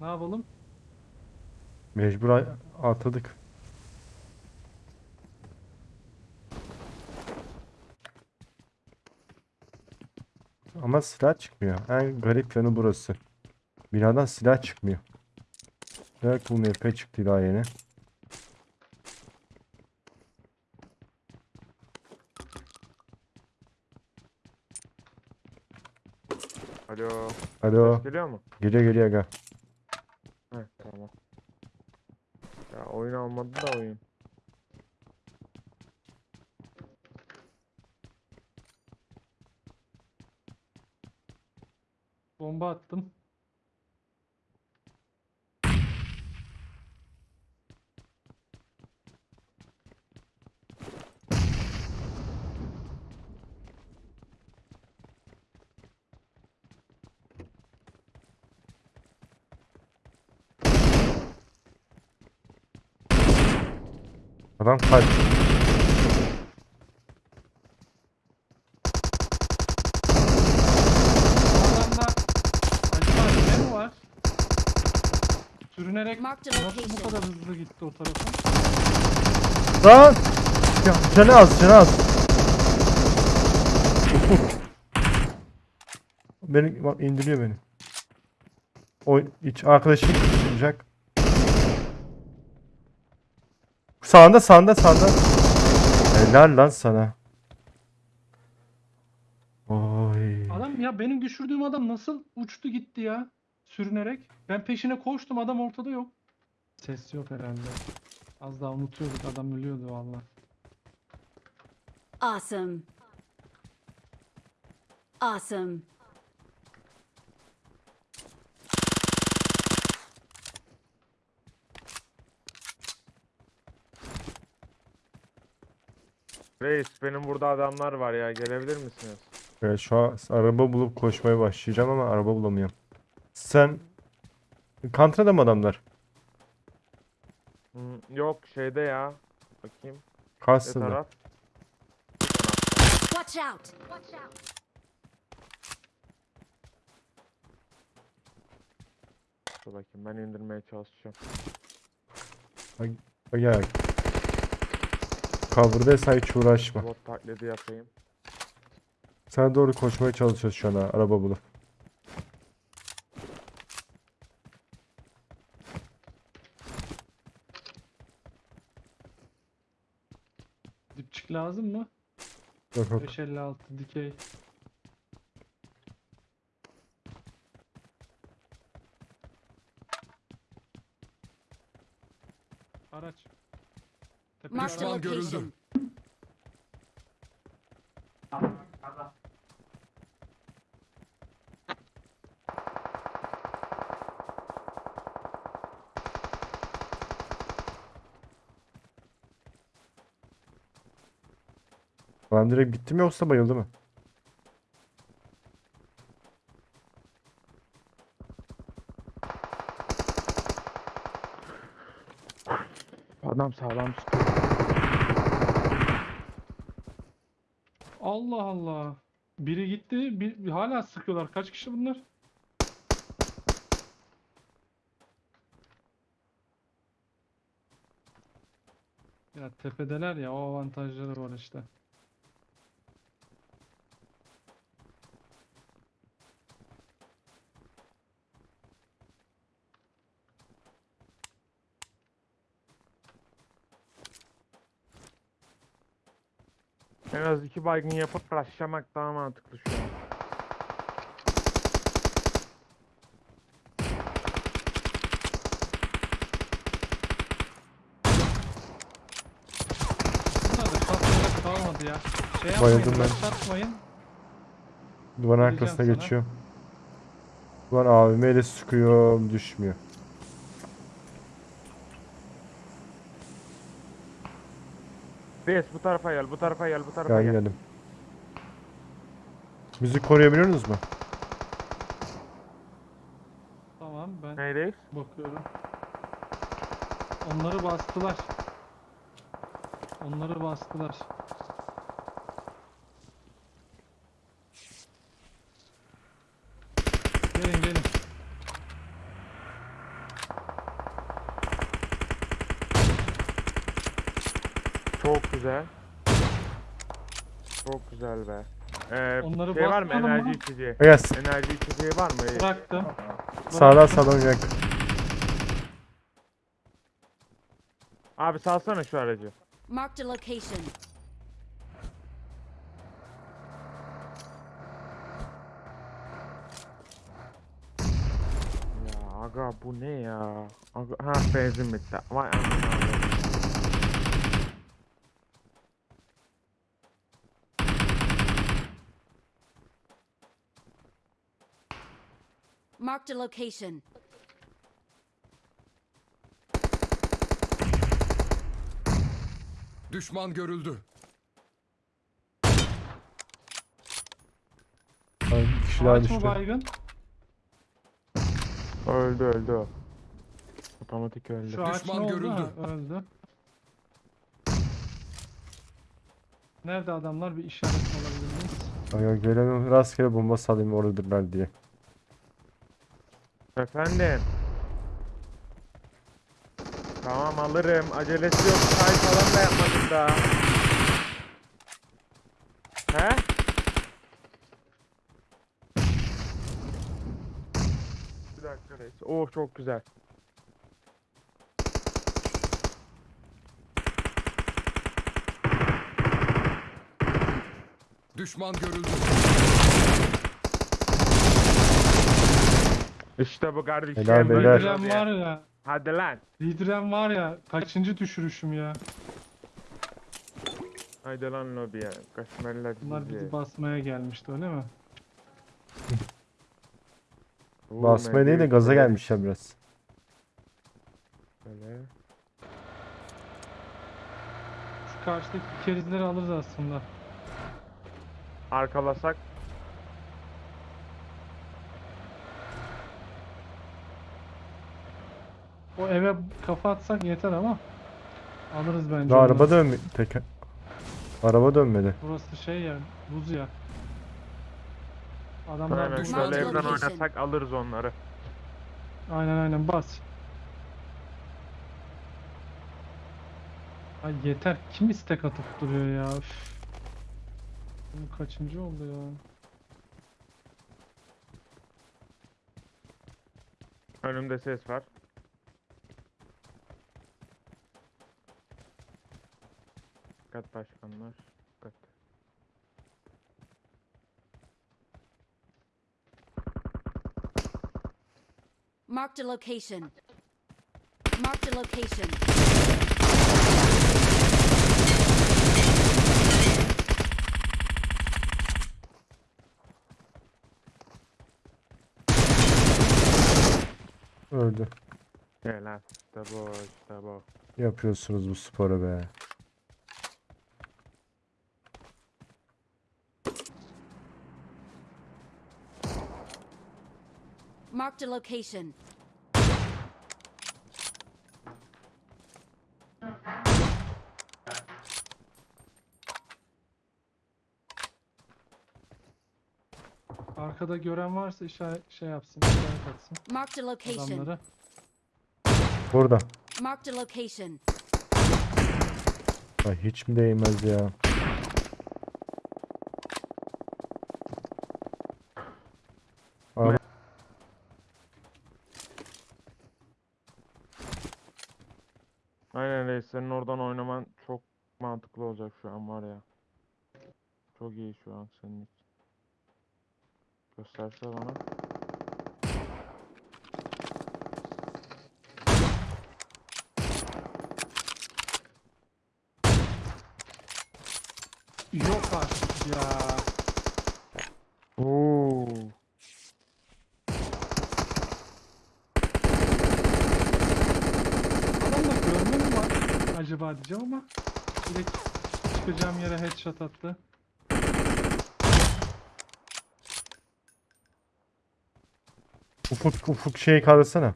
Ne yapalım? Mecbur a- atladık. Ama silah çıkmıyor. En garip yanı burası. Binadan silah çıkmıyor. Belki bu MP çıktı daha yeni. Alo. Alo. Ses geliyor mu? Geliyor geliyor aga. Heh tamam. Ya oyun almadı da oyun. Bomba attım. Adam kaç. Bu adamda acaba ne mi var? Sürünerek nasıl bu kadar hızlı gitti o tarafa? Lan! Ya, canı az canı az. beni bak indiriyor beni. O iç arkadaşım çıkacak. Sağında sağında sağında. Helal lan sana. Oy. Adam ya benim düşürdüğüm adam nasıl uçtu gitti ya? Sürünerek. Ben peşine koştum adam ortada yok. Ses yok herhalde. Az daha unutuyorduk adam ölüyordu valla. Awesome. Awesome. Reis benim burada adamlar var ya gelebilir misiniz? Evet, şu an araba bulup koşmaya başlayacağım ama araba bulamıyorum. Sen Kantra'da mı adamlar? Hmm, yok şeyde ya. Bakayım. Ne taraf? Watch out. Watch out. Dur bakayım ben indirmeye çalışacağım. Ya. Cover'daysa hiç uğraşma. Bot taklidi yapayım. Sana doğru koşmaya çalışıyoruz şu an ha, araba bulup. Dipçik lazım mı? Yok yok. 556 dikey. Araç. Marked a araç. location. Lan direkt bitti mi yoksa bayıldı mı? Adam sağlam tutuyor. Allah Allah. Biri gitti, bir, hala sıkıyorlar. Kaç kişi bunlar? Ya tepedeler ya, o avantajları var işte. En az iki baygın yapıp rushlamak daha mantıklı şu an. Bunlar da şansları kalmadı ya. Şey Bayıldım ben. başlatmayın. Duvarın arkasına sana. geçiyor. Duvar AVM ile sıkıyor düşmüyor. Reis bu tarafa gel, bu tarafa gel, bu tarafa Gel gel. geldim. Müzik koruyabiliyor musunuz mu? Tamam ben Ne reis? bakıyorum. Onları bastılar. Onları bastılar. Güzel. Çok güzel be. Ee, Onları şey var mı enerji mı? içeceği? Yes. Enerji içeceği var mı? Bıraktım. Sağdan sağdan yak. Abi salsana şu aracı. Marked a location. Ya aga bu ne ya? Aga, ha benzin bitti. Vay anasını. Marked a location. Düşman görüldü. Ay, Bir kişi daha Ağaç mı düştü. baygın? Öldü öldü o. Otomatik öldü. Şu ağaç ne Düşman oldu? görüldü. Ha, öldü. Nerede adamlar? Bir işaret alabilir miyiz? Ay, ay, gelemiyorum. Rastgele bomba salayım oradırlar diye. Efendim. Tamam alırım. Acelesi yok. Say falan da yapmadım daha. He? Bir dakika reis. Oh çok güzel. Düşman görüldü. İşte bu kardeşim. Helal böyle beyler. Lidren tabii. var ya. Hadi lan. Lidren var ya. Kaçıncı düşürüşüm ya. Haydi lan lobiye. Kaşmerler Bunlar bizi. bizi basmaya gelmişti öyle mi? Basmaya değil de gaza böyle- gelmişler biraz. böyle. Şu karşıdaki kerizleri alırız aslında. Arkalasak. O eve kafa atsak yeter ama. Alırız bence. Daha araba dönmedi. Teker... Araba dönmedi. Burası şey ya. Buz ya. Adamlar Aynen şöyle evden oynasak alırız onları. Aynen aynen bas. Ay yeter. Kim istek atıp duruyor ya? Üf. Bu kaçıncı oldu ya? Önümde ses var. Dikkat başkanlar. Dikkat. Marked a location. Marked a location. Öldü. Helal. İşte bu, işte bu. Yapıyorsunuz bu sporu be. Marked a location. Arkada gören varsa işaret şey yapsın, işaret atsın Marked a location. adamları. Burada. Marked a location. Ay hiç mi değmez ya? Araba- Aynen reis senin oradan oynaman çok mantıklı olacak şu an var ya. Çok iyi şu an senin için. Gösterse bana. Yok artık ya. Oo. Adamda görme mi var acaba diyeceğim ama direkt çıkacağım yere headshot attı. Ufuk ufuk şeyi kaldırsana.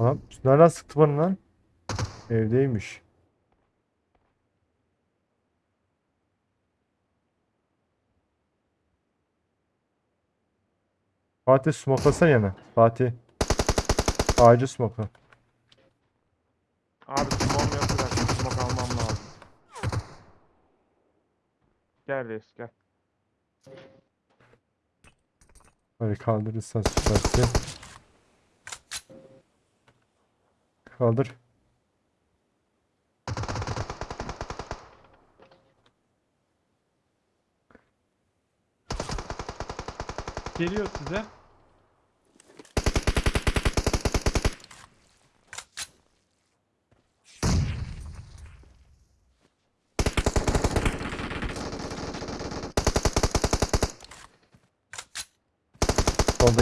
Lan nereden sıktı bana lan? Evdeymiş. Fatih smoklasana yana. Fatih. Ağacı smokla. Abi smoke yok dakika. Smoke almam lazım. Gel reis gel. Hadi kaldırırsan süpersin. Kaldır. Geliyor size.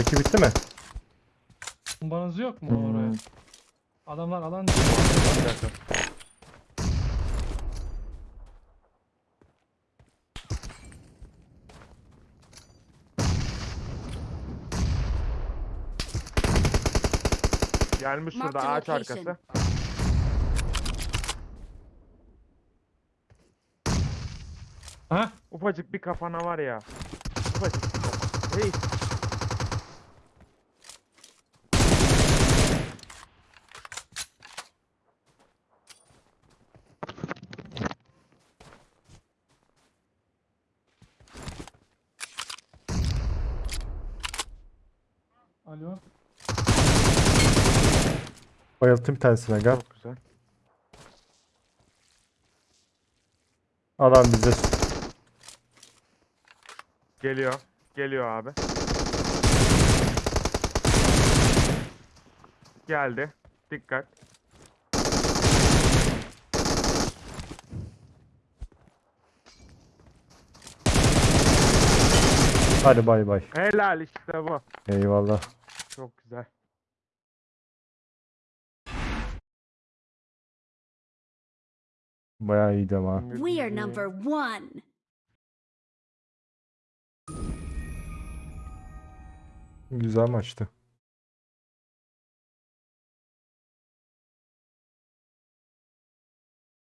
Soldaki bitti mi? Bombanız yok mu Hmm. oraya? Adamlar alan Bir dakika. Gelmiş Marked şurada a ağaç location. arkası. Ha? Ufacık bir kafana var ya. Ufacık bir. Reis. Alo. Bayılttım bir tanesine gel. Çok güzel. Adam bize Geliyor. Geliyor abi. Geldi. Dikkat. Hadi bay bay. Helal işte bu. Eyvallah. Çok güzel. Bayağı iyiydi ama. We are number one. Güzel maçtı.